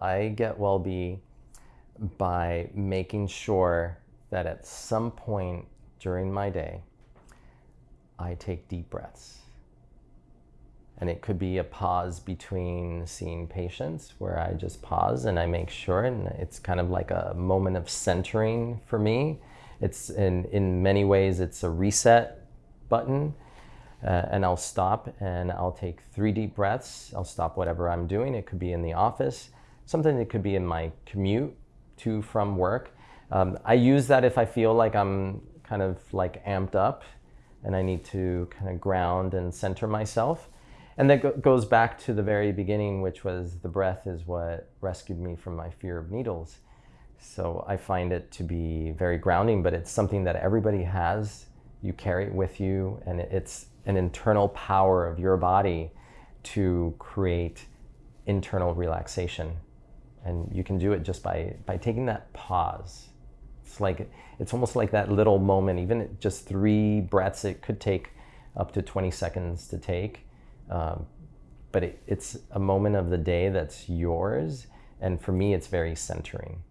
I get well-be by making sure that at some point during my day, I take deep breaths. And it could be a pause between seeing patients where I just pause and I make sure, and it's kind of like a moment of centering for me. It's in, in many ways, it's a reset button. Uh, and I'll stop and I'll take three deep breaths. I'll stop whatever I'm doing. It could be in the office, something that could be in my commute to from work. Um, I use that if I feel like I'm kind of like amped up and I need to kind of ground and center myself. And that go goes back to the very beginning, which was the breath is what rescued me from my fear of needles. So I find it to be very grounding, but it's something that everybody has. You carry it with you, and it's an internal power of your body to create internal relaxation. And you can do it just by, by taking that pause. It's like, it's almost like that little moment, even just three breaths, it could take up to 20 seconds to take. Um, but it, it's a moment of the day that's yours. And for me, it's very centering.